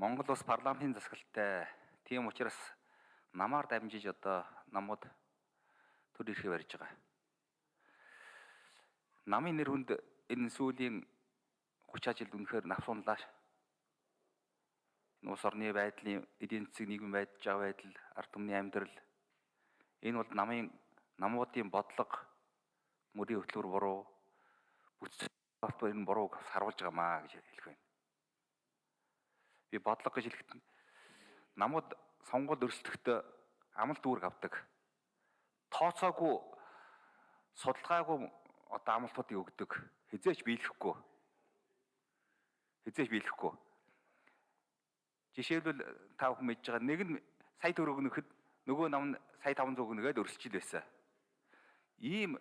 Монгол улс парламентын засаглалтай. Тийм учраас намаар дамжиж одоо намууд төр ирэхээ барьж байгаа. Намын нэр хүнд энэ сүүлийн 30 жилд үнэхээр навсунлаа. Энэ улс орны байдлын эдийн засаг нийгмийн байдж байгаа байдал, ард түмний амьдрал энэ бол намын намуудын бодлого мөрийн хөтлөөр буруу бүтц энэ бурууг харуулж байгаамаа гэж хэлэх байна. Би бодлого гэж хэлэхэд намууд сонгуульд өрсөлдөхөд амлалт үүрэг авдаг. Тооцоогүй судалгаагүй одоо амлалтуудыг өгдөг. Хизээч биелэхгүй. Хизээч биелэхгүй. Жишээлбэл та бүхэн мэдж байгаа нэг нь сая төгрөг нөхөд нөгөө нам нь сая 500 өгнөгээд өрсөлдөж байсан. Ийм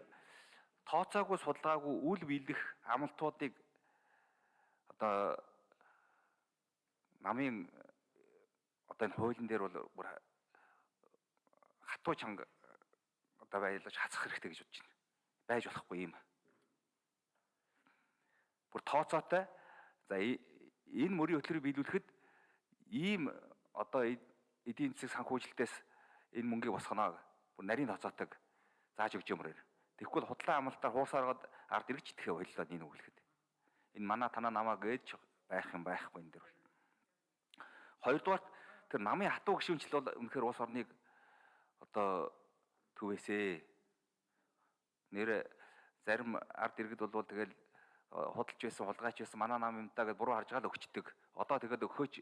тооцоогүй судалгаагүй үл биелэх амлалтуудыг одоо намын одоо энэ хуулийн дээр бол бүр хатуу чанга одоо байлаж хацах хэрэгтэй гэж бодож байна. Байж болохгүй юм. Бүр тооцоотой. За энэ мөрийн хөтөлбөрийг биелүүлэхэд ийм одоо эдийн засаг санхүүжилтээс энэ мөнгийг босгоно. Бүр нарийн тооцоотойг зааж өгч юмрээр. Бол худлаа амлалтаар хуусааргаад ард ирж итгэхэ боллоо энэ үгэлэхэд. Энэ манай танаа намаа гэж байх юм байхгүй энэ дэр. Хоёрдугаар тэр намын хатуу гişүнчл бол үнэхээр улс орныг одоо төвөөсөө нэр зарим ард иргэд бол тэгэл худалж байсан хулгайч байсан манай нам юмдаа гэж буруу харж гал өгчдөг. Одоо тэгээд өгөхөж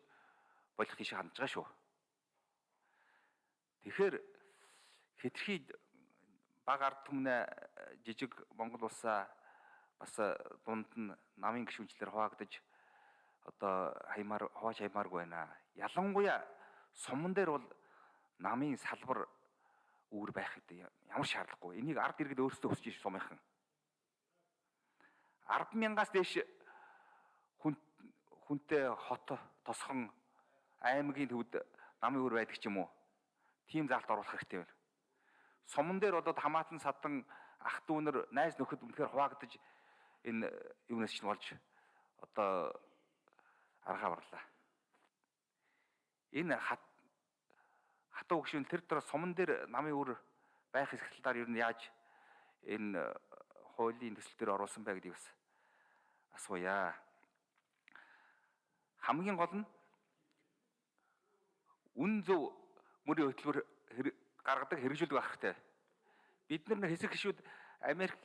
болох тийш хандж байгаа шүү. Тэгэхээр хэтэрхий баг ард түмнээ жижиг Монгол улсаа бас дунд нь намын гişүнчлэр хуваагдаж одоо хаймаар хувааж хаймааргүй байна. Ялангуяа суман дээр бол намын салбар үүр байх гэдэг ямар шаардлагагүй. Энийг ард иргэд өөрсдөө хүсэж иш сумынхан. 10 мянгаас дээш хүн хүнтэй хот тосхон аймгийн төвд намын үр байдаг ч юм уу. Тим заалт оруулах хэрэгтэй байна. Суман дээр одоо хамаатан садан ах дүүнэр найз нөхөд үнэхээр хуваагдаж энэ юунаас ч болж одоо аргаа барлаа. Энэ хат хатуу гүшүүн тэр дээр суман дээр намын үр байх хэсгэлтээр ер нь яаж энэ хуулийн төсөл дээр оруулсан бай гэдгийг бас асууя. Хамгийн гол нь үн зөв мөрийн хөтөлбөр гаргадаг хэрэгжүүлдэг байх хэрэгтэй. Бид нар хэсэг гişүүд Америк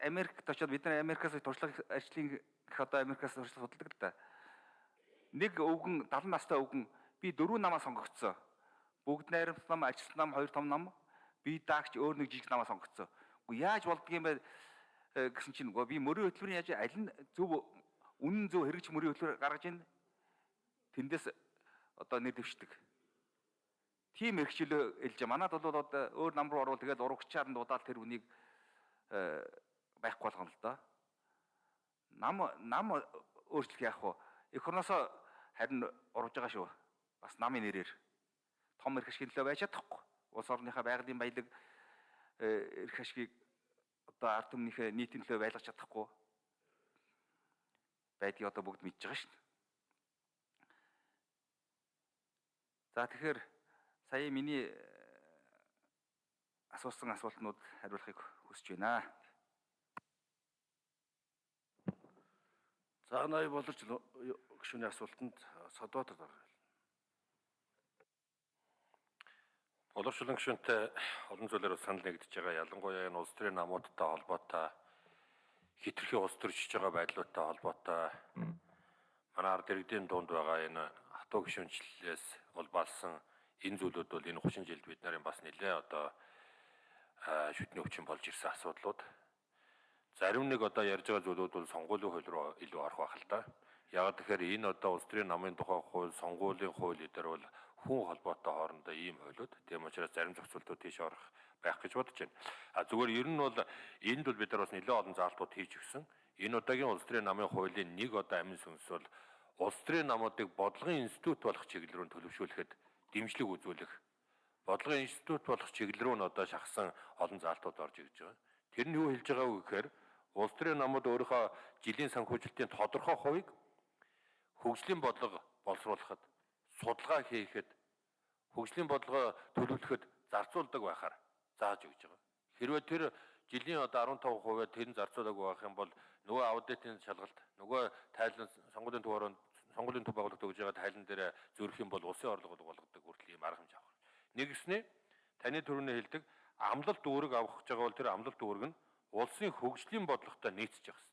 Америкт очиод бид нар Америкаас туршлага ажлын гэх одоо Америкаас туршлага судалдаг л да. Нэг өвгөн 70 настай өвгөн би дөрөв намаа сонгогдсон. Бүгд найрамт нам, ажилт нам, хоёр том нам, би даагч өөр нэг жижиг намаа сонгогдсон. Уу яаж болдгийм бэ гэсэн чинь нөгөө би мөрийн хөтөлбөрийн яаж аль нь зөв үнэн зөв хэрэгж мөрийн хөтөлбөр гаргаж ийн тэндээс одоо нэр дэвшдэг тийм эрхчлөө илж манад бол одоо өөр нам руу орвол тэгээд урагчаар нь дуудаал тэр үнийг э, байхгүй болгоно л доо. Нам нам өөрчлөх яах вэ? Эх орносоо харин урвж байгаа шүү. Бас намын нэрээр том эрх ашигын төлөө байж чадахгүй. Улс орныхаа байгалийн баялаг э, эрх ашигыг одоо ард түмнийхээ нийтийн төлөө байлгаж чадахгүй байдгийг одоо бүгд мэдж байгаа шүү. За тэгэхээр сая миний э, асуусан асуултнууд хариулахыг хүсэж байна. За ная боловч гүшүүний асуултанд Содотор дарга. Боловчлон гүшүүнтэй олон зүйлээр санал нэгдэж байгаа. Ялангуяа энэ улс төрийн намуудтай холбоотой хитрхи улс төрчж байгаа байдлуудтай холбоотой манай ард иргэдийн дунд байгаа энэ хатуу гүшүүнчлэлээс улбаалсан энэ зүйлүүд бол энэ 30 жилд бид нарын бас нэлээ одоо шүтний өвчин болж ирсэн асуудлууд. Зарим нэг одоо ярьж байгаа зүйлүүд бол сонгуулийн хууль руу илүү орох байх л да. Яг тэгэхээр энэ одоо улс төрийн намын тухай хууль, сонгуулийн хууль дээр бол хүн холбоотой хоорондоо ийм хуулиуд. Тийм учраас зарим зохицуултууд тийш орох байх гэж бодож байна. А зүгээр ер нь бол энд бол бид нар бас нэлээд олон заалтууд хийж өгсөн. Энэ удаагийн улс төрийн намын хуулийн нэг одоо амин сүнс бол улс төрийн намуудыг бодлогын институт болох чиглэл рүү төлөвшүүлэхэд дэмжлэг үзүүлэх бодлогын институт болох чиглэл рүү н одоо шахсан олон заалтууд орж ирж байгаа. Тэр нь юу хэлж байгааг вэ гэхээр улс төрийн намууд өөрийнхөө жилийн санхүүжилтийн тодорхой хувийг хөгжлийн бодлого боловсруулахад, судалгаа хийхэд, хөгжлийн бодлогоо төлөвлөхөд зарцуулдаг байхаар зааж өгч байгаа. Хэрвээ тэр жилийн одоо 15% тэр нь зарцуулаагүй байх юм бол нөгөө аудитын шалгалт, нөгөө тайлан сонгуулийн төв орон сонгуулийн төв байгуулалт өгж байгаа тайлан дээр зөрөх юм бол улсын орлого болгодог хүртэл ийм арга хэмжээ авах. Нэгснээ таны төрөний хэлдэг амлалт үүрэг авах гэж байгаа бол тэр амлалт үүрэг нь улсын хөгжлийн бодлоготой нийцэж явах.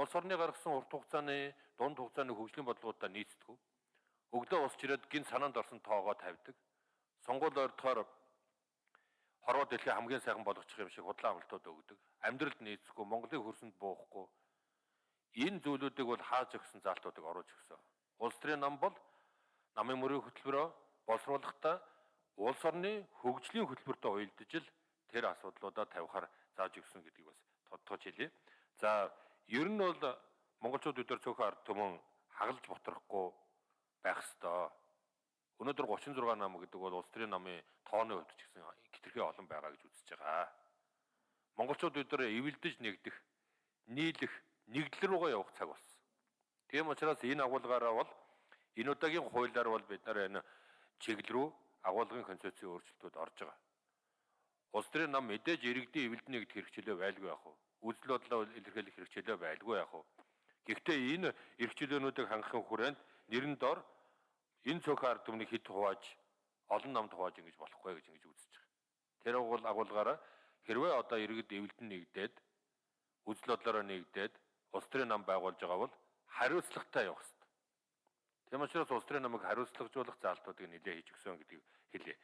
Улс орны гаргасан урт хугацааны, дунд хугацааны хөгжлийн бодлоготой нийцдэг. Өглөө усч ирээд гин санаанд орсон тоогоо тавьдаг. Сонгуул ойртохоор хорвоо дэлхий хамгийн сайхан болгочих юм шиг худлаа амлалтууд өгдөг. Амьдралд нийцэхгүй, Монголын хөрсөнд буухгүй. Энэ зүйлүүдийг бол хааж өгсөн заалтуудыг оруулж өгсөн. Улс төрийн нам бол намын мөрийн хөтөлбөрөө боловсруулахдаа улс орны хөгжлийн хөтөлбөртөө уялдаж л тэр асуудлуудаа тавихаар зааж өгсөн гэдгийг бас тодтогч хэлье. За ер нь бол монголчууд өдөр цөөхөн ард түмэн хагалж ботрахгүй байх ёстой. Өнөөдөр 36 нам гэдэг бол улс төрийн намын тооны хувьд ч гэсэн хитрхи олон байгаа гэж үзэж байгаа. Монголчууд өдөр эвэлдэж нэгдэх, нийлэх, нэгдэл рүүгээ явах цаг болсон. Тийм учраас энэ агуулгаараа бол энэ удаагийн хуулиар бол бид нар энэ чиглэл рүү агуулгын концепцийн өөрчлөлтүүд орж байгаа. Улс төрийн нам мэдээж иргэдийн эвэлдэнэ гэдэг хэрэгчлээ байлгүй яах вэ? Үзэл бодлоо илэрхийлэх хэрэгчлээ байлгүй яах вэ? Гэхдээ энэ эрхчлөөнүүдийг хангахын хүрээнд нэрэн дор энэ цөөхөн ард түмнийг хэд хувааж олон намд хувааж ингэж болохгүй гэж ингэж үзэж байгаа. Тэр агуул агуулгаараа хэрвээ одоо иргэд эвэлдэн нэгдээд үзэл бодлороо нэгдээд улс төрийн нам байгуулж байгаа бол хариуцлагатай явах хэрэгтэй. Тийм учраас улс төрийн намыг хариуцлагажуулах заалтуудыг нэлээд хийж өгсөн гэдгийг хэлье.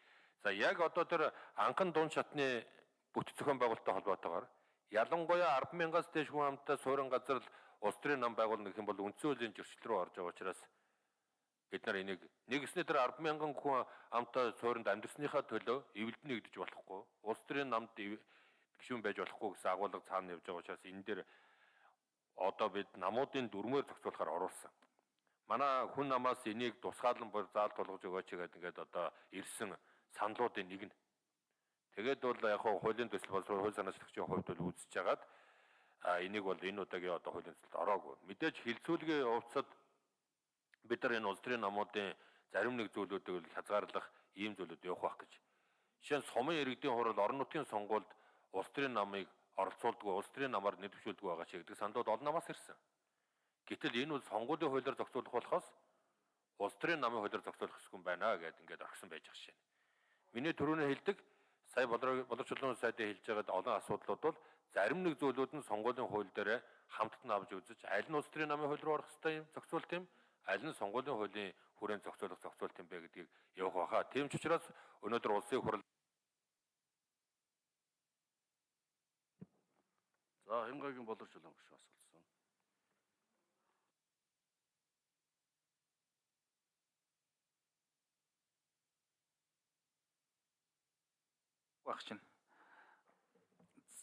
За яг одоо тэр анхан дунд шатны бүт зохион байгуулалттай холбоотойгоор ялангуяа 100000-аас дээш хүн амтай суурин газар л улс төрийн нам байгуулна гэх юм бол үндсэн хуулийн зөрчил рүү орж байгаа учраас бид нар энийг нэгснээ тэр 100000 хүн амтай суурьнд амьдрсныхаа төлөө эвэлдэн нэгдэж болохгүй улс төрийн намд гишүүн байж болохгүй гэсэн агуулга цаана явж байгаа учраас энэ дээр одоо бид намуудын дүрмээр зохицуулахаар оруулсан манай хүн намаас энийг тусгаалan бүр заал тулгаж өгөөч гэдэг ингээд одоо ирсэн саналуудын нэг нь. Тэгээд бол яг хуу хуулийн төсөл боловсрол хууль санаа зохицохын хувьд бол үзэж хагаад энийг бол энэ удаагийн одоо хуулийн төсөлд ороогүй. Мэдээж хилцүүлгийн увцад бид нар энэ улс төрийн намуудын зарим нэг зүйлүүдийг бол хязгаарлах ийм зүйлүүд явах байх гэж. Жишээ нь сумын иргэдийн хурал орон нутгийн сонгуульд улс төрийн намыг оролцуулдгүй, улс төрийн намаар нэвтрүүлдэг байгаа ч гэдэг саналууд олон намаас ирсэн. Гэтэл энэ бол сонгуулийн хуулиар зохицуулах болохоос улс төрийн намын хуулиар зохицуулах хэсгэн байна гэдэг ингээд орхисон байж байгаа шин. Миний түрүүний хэлдэг сая боловсруулалтын сайдын хэлж байгаад олон асуудлууд бол зарим нэг зүйлүүд нь сонгуулийн хууль дээр хамтд нь авч үзэж аль нь улс төрийн намын хууль руу орох хэвээр юм зохицуулт юм аль нь сонгуулийн хуулийн хүрээнд зохицуулах зохицуулт юм бэ гэдгийг явах байхаа. Тийм ч учраас өнөөдөр улсын хурал За хямгагийн боловсруулалтын гүш асуулт. Байх чинь.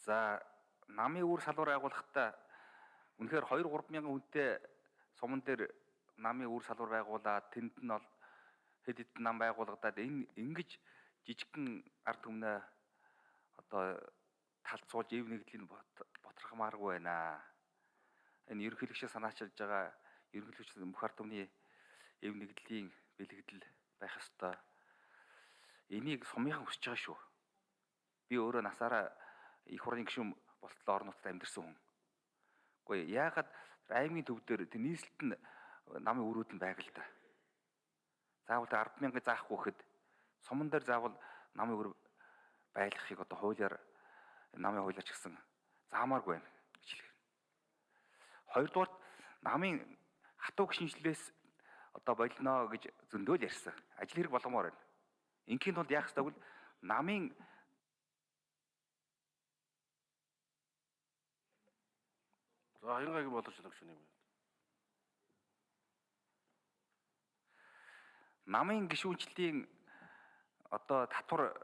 За намын үр салвар байгуулахдаа үнэхээр 2 3 мянган хүнтэй суман дээр намын үр салвар байгуулаад тэнд нь бол хэд хэдэн нам байгуулагдаад энэ ингэж жижигхэн ард түмнээ одоо талцуулж ив нэгдлийн ботрохмааргүй байна. Энэ ерөнхийлөгчөө санаачилж байгаа ерөнхийлөгч мөх ард түмний ив нэгдлийн бэлэгдэл байх ёстой. Энийг сумынхан хүсэж байгаа шүү. Би өөрөө насаараа их хурлын гишүүн болтлоо орон нутгад амьдэрсэн хүн. Гэхдээ яагаад аймгийн төв дээр тэр нийслэлт нь намын өрөөд нь байг л да. Заавал 100000 заахгүй гэхэд суман дээр заавал намын өр байлгахыг одоо хуулиар намын хуулиар ч гэсэн заамааргүй байна гэж хэлэх. Хоёрдугаар намын хатуу гişнжлээс одоо болно гэж зөндөөл ярьсан. Ажил хэрэг болгомоор байна. Инхийн тулд яах ёстой вэ? Намын За хянгагийн боловсруулах шүний юм. намын гişүүнчлийн одоо татвар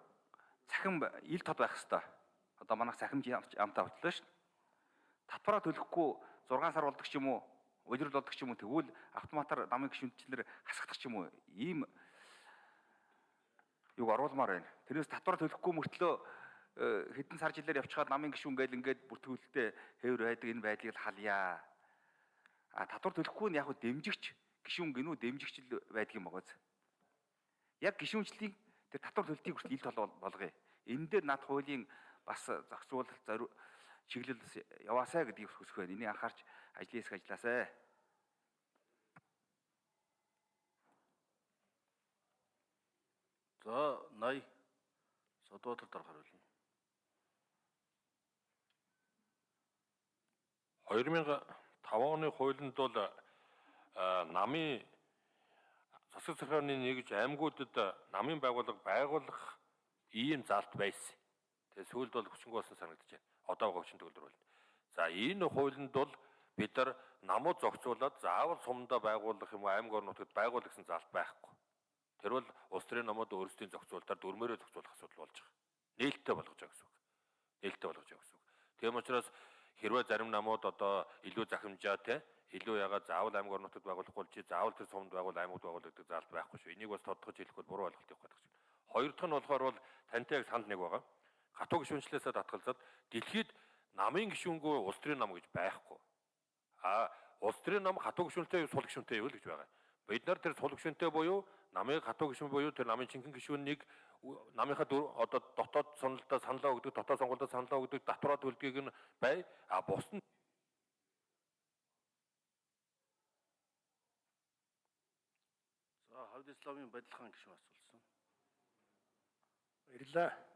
цахим ил тод байх хэвээр. Одоо манайх цахимж амтаа ботлоо шүү. Татвараа төлөхгүй 6 сар болдог ч юм уу, улирал болдог ч юм уу тэгвэл автоматар намын гişүүнчлэр хасагдах ч юм уу. Ийм юг оруулмаар байна. Тэрнээс татвар төлөхгүй мөртлөө хэдэн сар жилээр явчихад намын гишүүн гээл ингээд бүртгүүлэлтэд хэвэр байдаг энэ байдлыг халъя. А татвар төлөхгүй нь яг хөө дэмжигч гишүүн гинүү дэмжигчл байдаг юм багаз. Яг гишүүнчлэлийн тэр татвар төлтийг хүртэл ил тол болгоё. Энэ дээр над хуулийн бас зохицуулалт зориу чиглэл яваасаа гэдгийг хүсэх байна. Энийг анхаарч ажлын хэсэг ажилласаа. За 80 Содбаатар дарга хариулна. 2005 оны хуулинд бол а, намын засаг захиргааны нэгж аймагуудад намын байгууллага байгуулах ийм залт байсан. Тэгээ сүүлд бол хүчинг болсон санагдаж байна. Одоо говчин бол. За энэ хуулинд бол бид нар намууд зохицуулаад заавал сумдаа байгуулах юм уу аймаг орнуудад байгуулах гэсэн залт байхгүй. Тэр бол улс төрийн намууд өөрсдийн зохицуулалтаар дөрмөөрөө зохицуулах асуудал болж байгаа. Нээлттэй болгож байгаа гэсэн үг. Нээлттэй болгож байгаа гэсэн үг. Тийм учраас хэрвээ зарим намууд одоо илүү захимжаа те илүү ягаад заавал аймаг орнуудад байгуулахгүй чи заавал тэр сумд байгуул аймагт байгуул гэдэг залт байхгүй шүү. Энийг бас тодтогч хэлэх бол буруу ойлголт явах гэдэг чинь. Хоёр дахь нь болохоор бол тантай яг санал нэг байгаа. Хатуу гишүүнчлээсээ татгалзаад дэлхийд намын гишүүнгүй улс төрийн нам гэж байхгүй. А улс төрийн нам хатуу гишүүнтэй сул гишүүнтэй юу л гэж байгаа. Бид нар тэр сул гишүүнтэй буюу намын хатуу гишүүн буюу тэр намын чинхэн гишүүнийг намынхаа одоо дотоод сонолдоо саналаа өгдөг, дотоод сонгуульд саналаа өгдөг, татвараа төлдгийг нь бай. А бус нь За хавд исламын бадилхан гишүүн асуулсан. Баярлалаа.